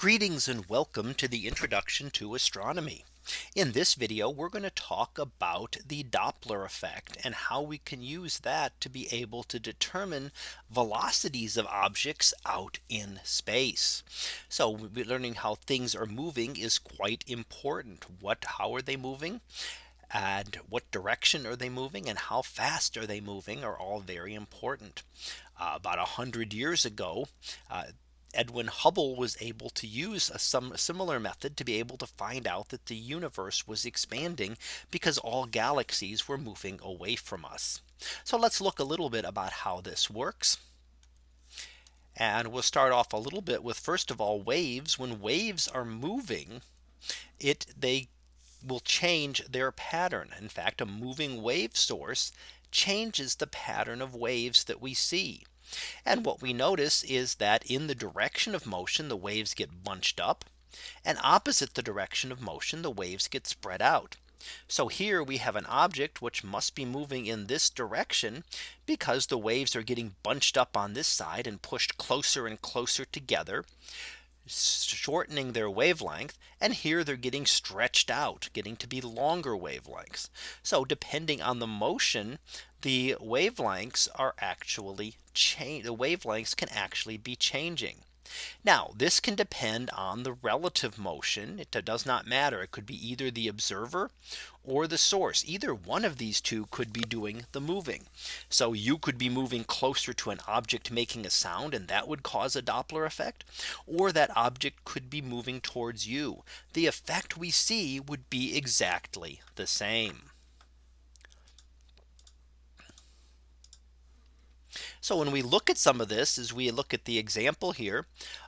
Greetings and welcome to the introduction to astronomy. In this video, we're going to talk about the Doppler effect and how we can use that to be able to determine velocities of objects out in space. So we'll learning how things are moving is quite important. What how are they moving? and what direction are they moving and how fast are they moving are all very important. Uh, about a hundred years ago, uh, Edwin Hubble was able to use a some similar method to be able to find out that the universe was expanding because all galaxies were moving away from us. So let's look a little bit about how this works. And we'll start off a little bit with first of all waves when waves are moving it they will change their pattern. In fact, a moving wave source changes the pattern of waves that we see. And what we notice is that in the direction of motion, the waves get bunched up. And opposite the direction of motion, the waves get spread out. So here we have an object which must be moving in this direction because the waves are getting bunched up on this side and pushed closer and closer together shortening their wavelength and here they're getting stretched out getting to be longer wavelengths. So depending on the motion the wavelengths are actually change the wavelengths can actually be changing. Now this can depend on the relative motion. It does not matter. It could be either the observer or the source. Either one of these two could be doing the moving. So you could be moving closer to an object making a sound and that would cause a Doppler effect. Or that object could be moving towards you. The effect we see would be exactly the same. So when we look at some of this as we look at the example here,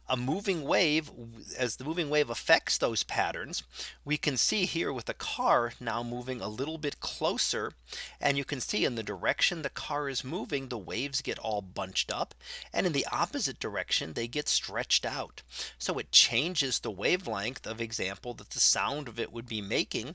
a moving wave as the moving wave affects those patterns. We can see here with the car now moving a little bit closer. And you can see in the direction the car is moving, the waves get all bunched up. And in the opposite direction, they get stretched out. So it changes the wavelength of example that the sound of it would be making.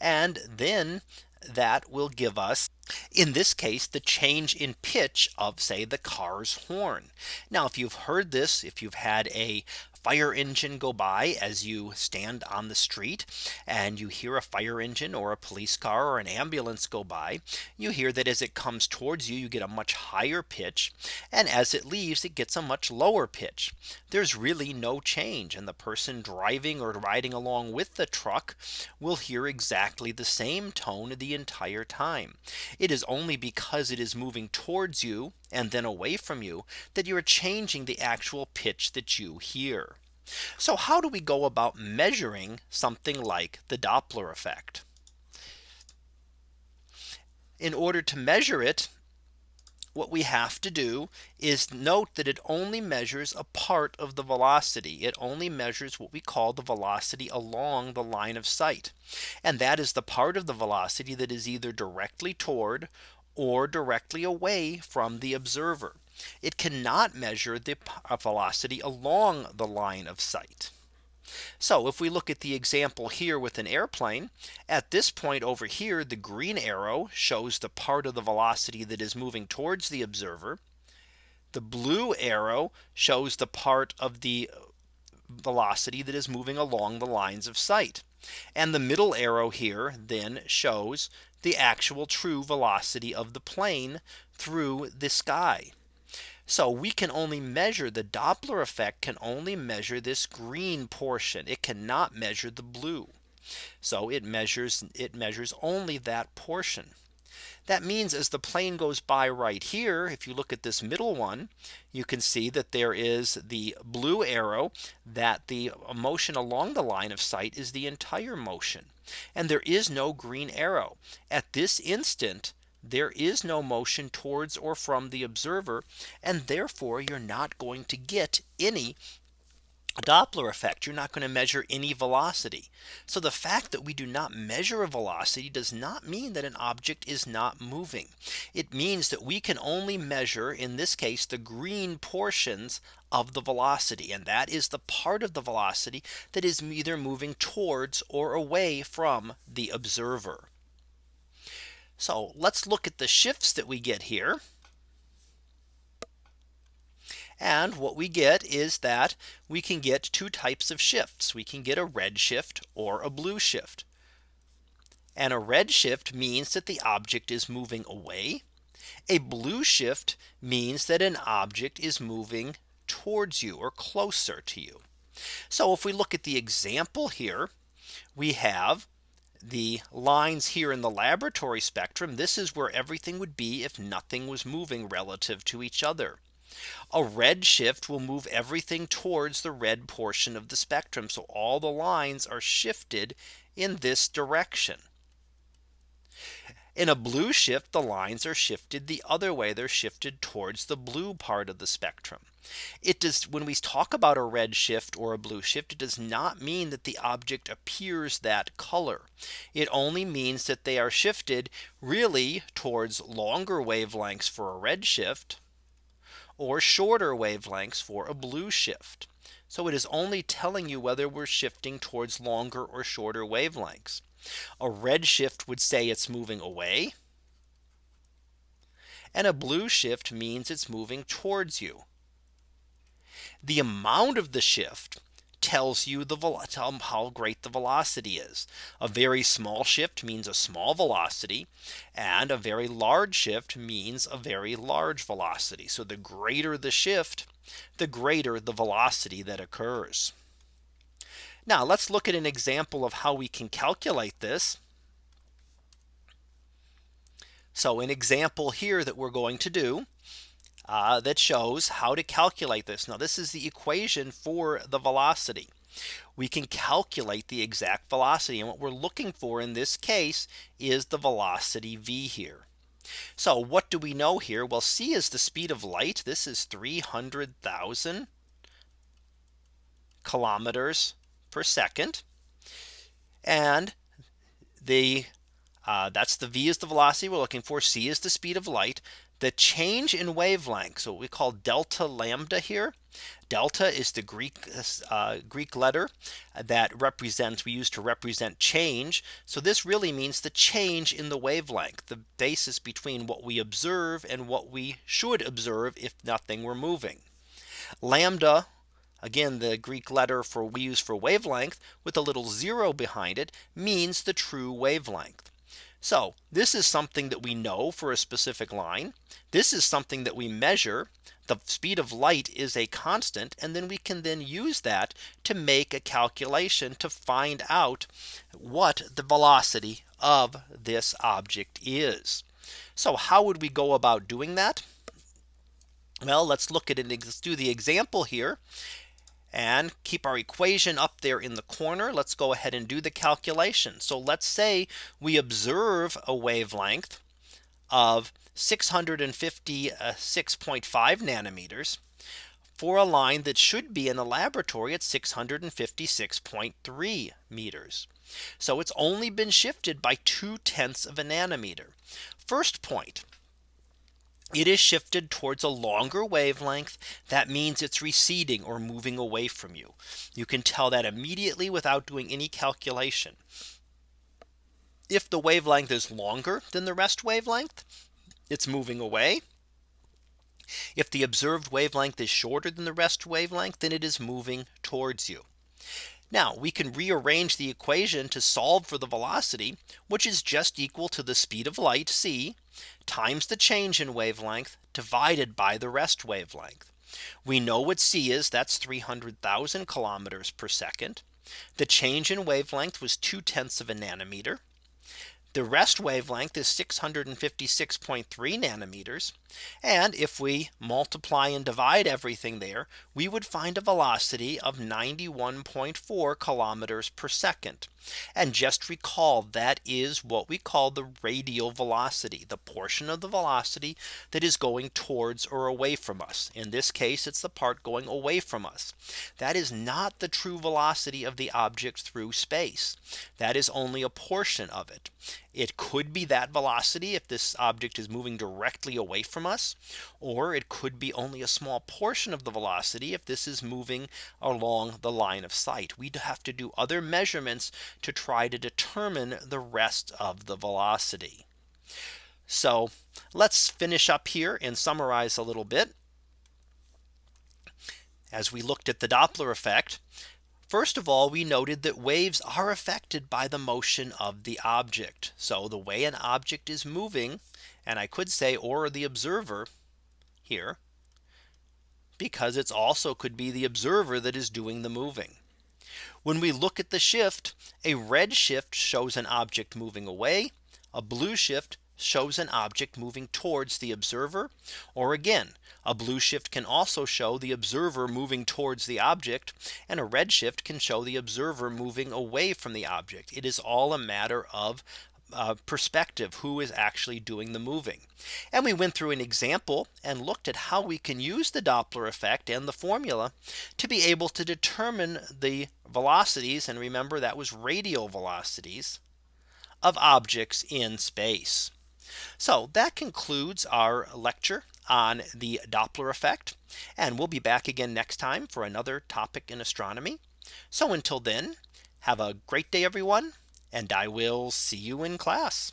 And then that will give us in this case the change in pitch of say the car's horn. Now if you've heard this if you've had a fire engine go by as you stand on the street and you hear a fire engine or a police car or an ambulance go by you hear that as it comes towards you you get a much higher pitch. And as it leaves it gets a much lower pitch. There's really no change and the person driving or riding along with the truck will hear exactly the same tone the entire time. It is only because it is moving towards you and then away from you that you're changing the actual pitch that you hear. So how do we go about measuring something like the Doppler effect? In order to measure it, what we have to do is note that it only measures a part of the velocity. It only measures what we call the velocity along the line of sight. And that is the part of the velocity that is either directly toward or directly away from the observer. It cannot measure the uh, velocity along the line of sight. So if we look at the example here with an airplane at this point over here, the green arrow shows the part of the velocity that is moving towards the observer. The blue arrow shows the part of the velocity that is moving along the lines of sight. And the middle arrow here then shows the actual true velocity of the plane through the sky. So we can only measure the Doppler effect can only measure this green portion. It cannot measure the blue. So it measures it measures only that portion. That means as the plane goes by right here, if you look at this middle one, you can see that there is the blue arrow that the motion along the line of sight is the entire motion. And there is no green arrow. At this instant there is no motion towards or from the observer and therefore you're not going to get any Doppler effect, you're not going to measure any velocity. So the fact that we do not measure a velocity does not mean that an object is not moving. It means that we can only measure in this case the green portions of the velocity and that is the part of the velocity that is either moving towards or away from the observer. So let's look at the shifts that we get here. And what we get is that we can get two types of shifts. We can get a red shift or a blue shift. And a red shift means that the object is moving away. A blue shift means that an object is moving towards you or closer to you. So if we look at the example here, we have the lines here in the laboratory spectrum. This is where everything would be if nothing was moving relative to each other. A red shift will move everything towards the red portion of the spectrum. So all the lines are shifted in this direction. In a blue shift, the lines are shifted the other way. They're shifted towards the blue part of the spectrum. It does when we talk about a red shift or a blue shift, it does not mean that the object appears that color. It only means that they are shifted really towards longer wavelengths for a red shift or shorter wavelengths for a blue shift. So it is only telling you whether we're shifting towards longer or shorter wavelengths. A red shift would say it's moving away. And a blue shift means it's moving towards you. The amount of the shift tells you the how great the velocity is. A very small shift means a small velocity and a very large shift means a very large velocity. So the greater the shift, the greater the velocity that occurs. Now let's look at an example of how we can calculate this. So an example here that we're going to do uh, that shows how to calculate this. Now this is the equation for the velocity. We can calculate the exact velocity and what we're looking for in this case is the velocity v here. So what do we know here? Well, c is the speed of light. This is 300,000 kilometers per second. And the uh, that's the v is the velocity we're looking for. c is the speed of light. The change in wavelength, so what we call delta lambda here. Delta is the Greek uh, Greek letter that represents we use to represent change. So this really means the change in the wavelength, the basis between what we observe and what we should observe if nothing were moving. Lambda Again, the Greek letter for we use for wavelength with a little zero behind it means the true wavelength. So this is something that we know for a specific line. This is something that we measure. The speed of light is a constant. And then we can then use that to make a calculation to find out what the velocity of this object is. So how would we go about doing that? Well, let's look at it. Let's do the example here and keep our equation up there in the corner. Let's go ahead and do the calculation. So let's say we observe a wavelength of 656.5 nanometers for a line that should be in the laboratory at 656.3 meters. So it's only been shifted by two tenths of a nanometer. First point it is shifted towards a longer wavelength. That means it's receding or moving away from you. You can tell that immediately without doing any calculation. If the wavelength is longer than the rest wavelength, it's moving away. If the observed wavelength is shorter than the rest wavelength, then it is moving towards you. Now we can rearrange the equation to solve for the velocity, which is just equal to the speed of light c times the change in wavelength divided by the rest wavelength. We know what c is that's 300,000 kilometers per second. The change in wavelength was two tenths of a nanometer. The rest wavelength is 656.3 nanometers. And if we multiply and divide everything there, we would find a velocity of 91.4 kilometers per second. And just recall that is what we call the radial velocity, the portion of the velocity that is going towards or away from us. In this case, it's the part going away from us. That is not the true velocity of the object through space. That is only a portion of it. It could be that velocity if this object is moving directly away from us, or it could be only a small portion of the velocity if this is moving along the line of sight. We'd have to do other measurements to try to determine the rest of the velocity. So let's finish up here and summarize a little bit. as we looked at the Doppler effect, First of all, we noted that waves are affected by the motion of the object. So the way an object is moving, and I could say or the observer here, because it's also could be the observer that is doing the moving. When we look at the shift, a red shift shows an object moving away. A blue shift shows an object moving towards the observer. Or again, a blue shift can also show the observer moving towards the object. And a red shift can show the observer moving away from the object. It is all a matter of uh, perspective who is actually doing the moving. And we went through an example and looked at how we can use the Doppler effect and the formula to be able to determine the velocities. And remember that was radial velocities of objects in space. So that concludes our lecture on the Doppler effect. And we'll be back again next time for another topic in astronomy. So until then, have a great day, everyone, and I will see you in class.